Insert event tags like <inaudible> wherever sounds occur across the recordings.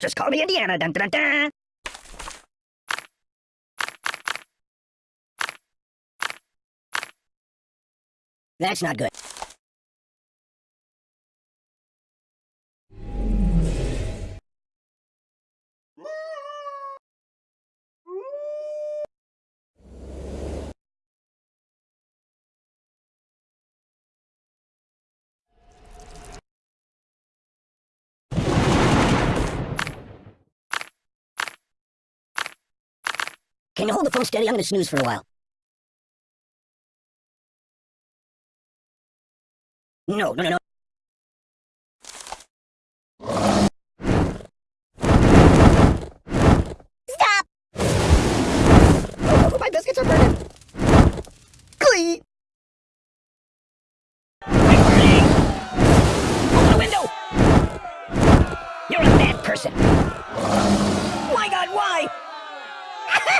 Just call me Indiana. Dun, dun, dun. That's not good. Can you hold the phone steady? I'm gonna snooze for a while. No, no, no, no. Stop! Oh, my biscuits are burning. Glee! Open the window! You're a bad person. My God, why?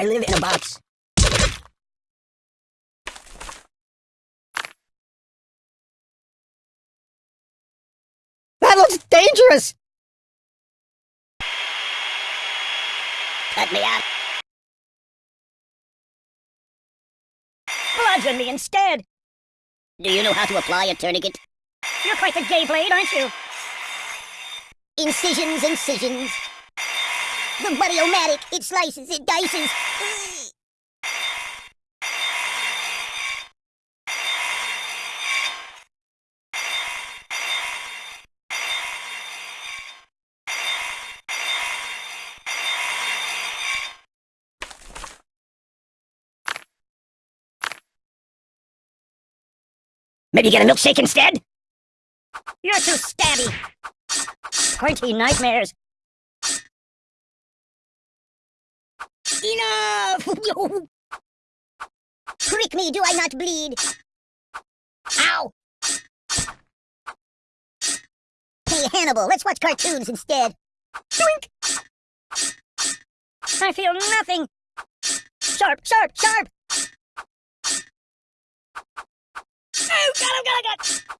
I live in a box. That looks dangerous! Cut me out. Bludgeon me instead! Do you know how to apply a tourniquet? You're quite the gay blade, aren't you? Incisions, incisions. <laughs> The buddy-o-matic, it slices, it dices. Maybe get a milkshake instead? You're too stabby. Pointy nightmares. Enough! <laughs> Prick me, do I not bleed? Ow! Hey, Hannibal, let's watch cartoons instead. Doink! I feel nothing. Sharp, sharp, sharp! Oh, got him, oh, got him, oh, got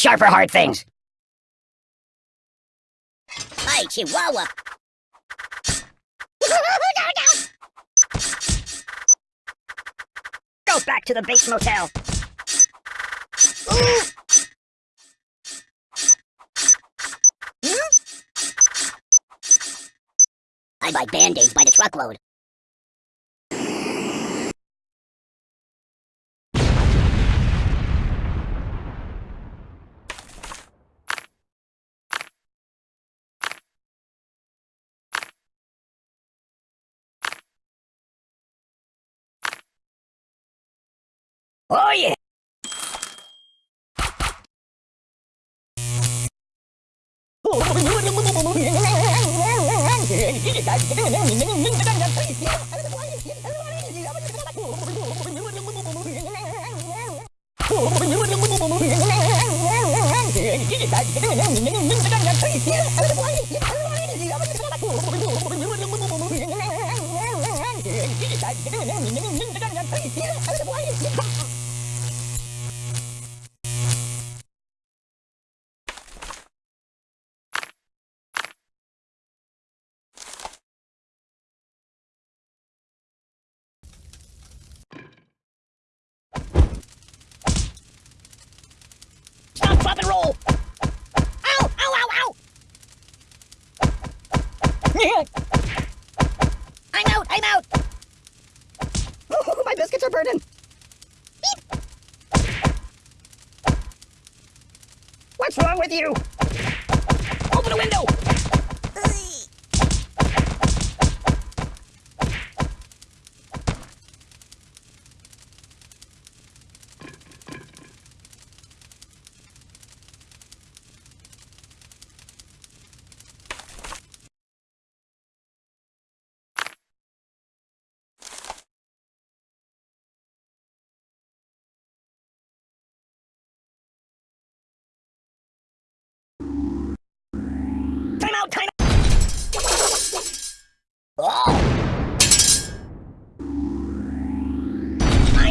I don't sharp or hard things. Hi, Chihuahua. <laughs> Go back to the Bates Motel. Ooh. Hmm? I buy band-aids by the truckload. おい！<laughs> <laughs> I'm out! I'm out! Oh, <laughs> my biscuits are burning. What's wrong with you? Open a window!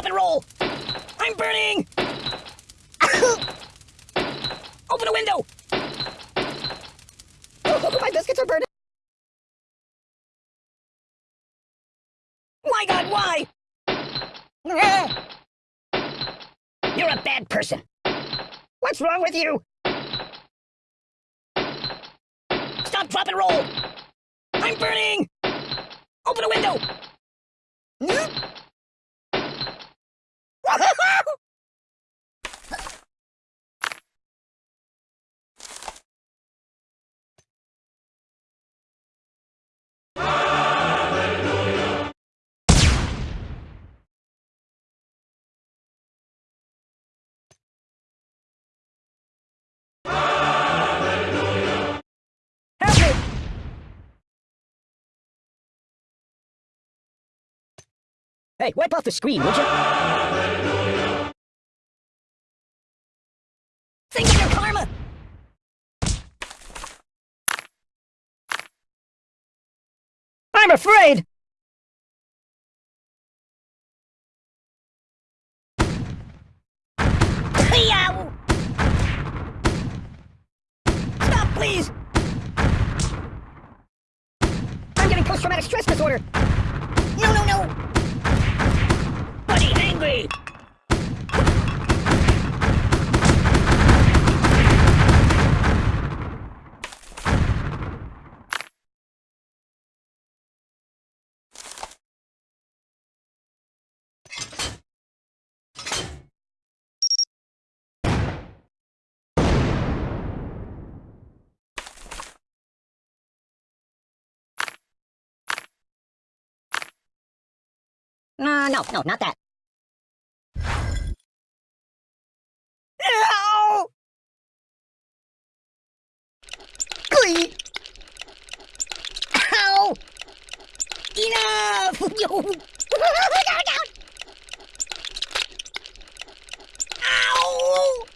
Drop, and roll! I'm burning! <coughs> Open a window! <laughs> My biscuits are burning. My God, why? <coughs> You're a bad person. What's wrong with you? Stop, drop, and roll! I'm burning! Open a window! Hey, wipe off the screen, would you? Think of your karma! I'm afraid! Uh, no, no, not that. Ow! Glee! Ow! Enough! <laughs> <laughs> Yo! Ow!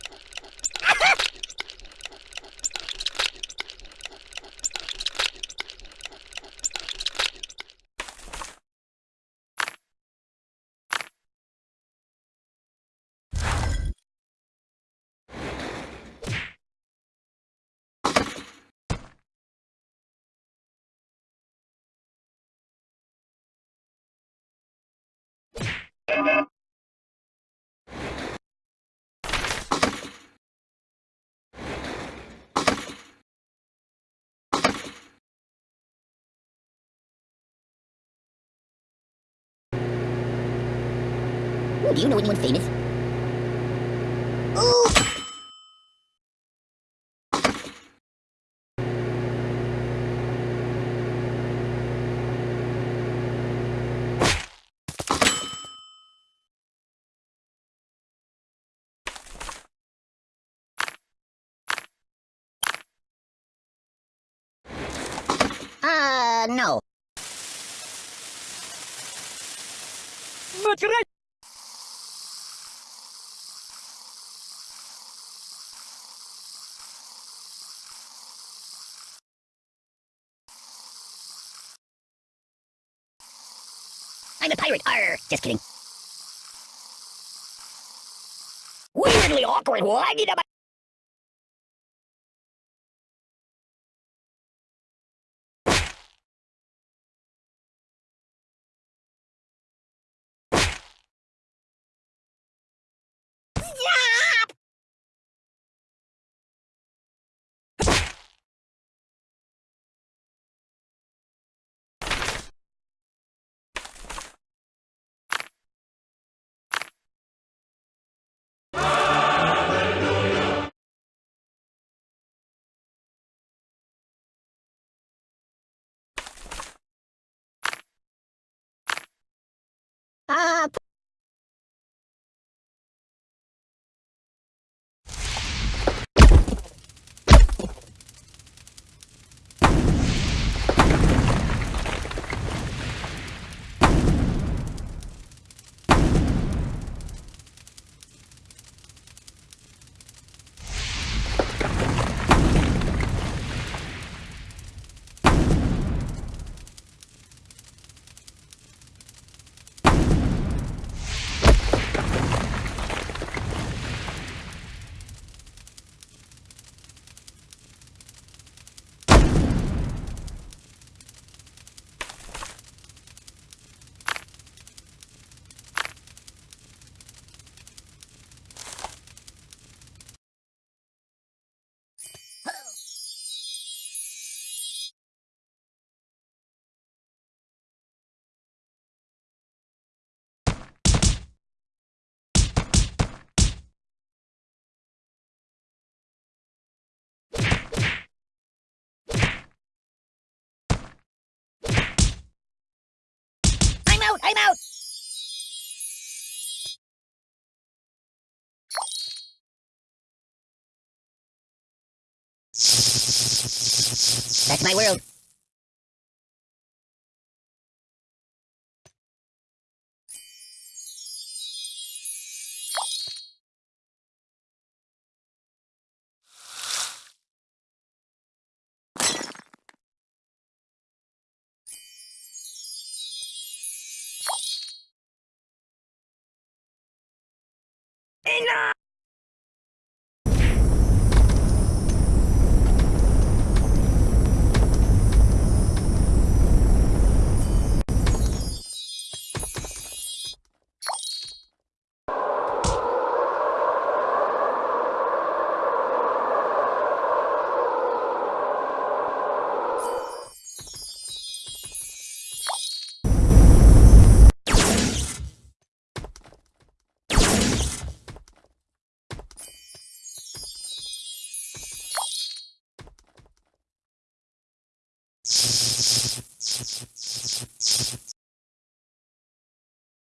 Ooh, do you know anyone famous? Ooh! Uh, no. That's right. I'm a pirate. Arr, just kidding. Weirdly awkward. Why did I? 啊 I'm out. That's my world. Enough!